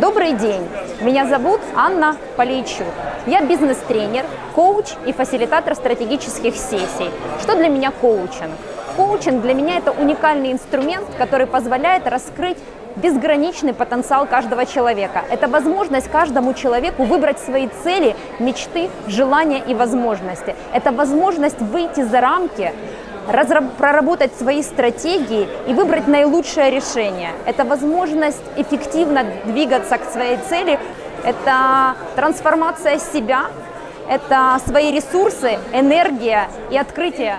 Добрый день! Меня зовут Анна Полейчук. Я бизнес-тренер, коуч и фасилитатор стратегических сессий. Что для меня коучинг? Коучинг для меня это уникальный инструмент, который позволяет раскрыть безграничный потенциал каждого человека. Это возможность каждому человеку выбрать свои цели, мечты, желания и возможности. Это возможность выйти за рамки проработать свои стратегии и выбрать наилучшее решение. Это возможность эффективно двигаться к своей цели, это трансформация себя, это свои ресурсы, энергия и открытие.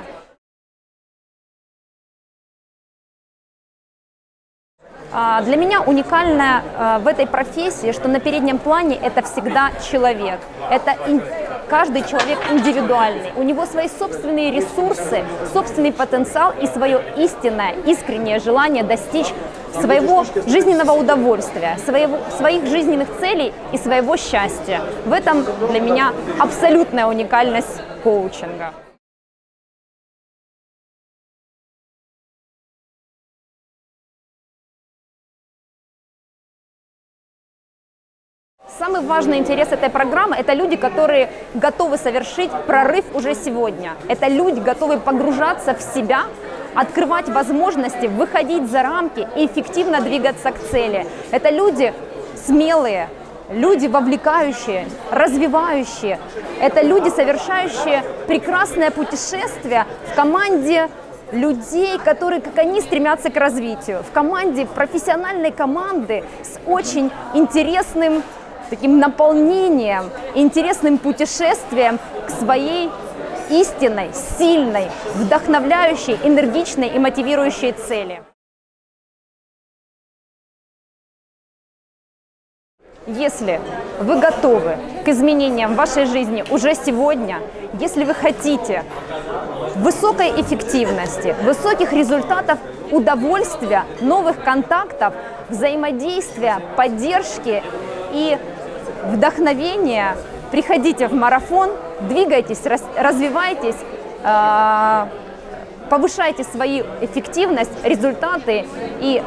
Для меня уникальное а, в этой профессии, что на переднем плане это всегда человек. Это каждый человек индивидуальный. У него свои собственные ресурсы, собственный потенциал и свое истинное, искреннее желание достичь своего жизненного удовольствия, своего, своих жизненных целей и своего счастья. В этом для меня абсолютная уникальность коучинга. Самый важный интерес этой программы – это люди, которые готовы совершить прорыв уже сегодня. Это люди, готовые погружаться в себя, открывать возможности, выходить за рамки и эффективно двигаться к цели. Это люди смелые, люди вовлекающие, развивающие. Это люди, совершающие прекрасное путешествие в команде людей, которые, как они, стремятся к развитию. В команде, профессиональной команды с очень интересным таким наполнением, интересным путешествием к своей истинной, сильной, вдохновляющей, энергичной и мотивирующей цели. Если вы готовы к изменениям в вашей жизни уже сегодня, если вы хотите высокой эффективности, высоких результатов, удовольствия, новых контактов, взаимодействия, поддержки и вдохновения, приходите в марафон, двигайтесь, развивайтесь, а, повышайте свою эффективность, результаты и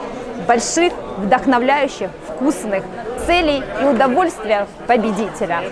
больших, вдохновляющих, вкусных целей и удовольствия победителя.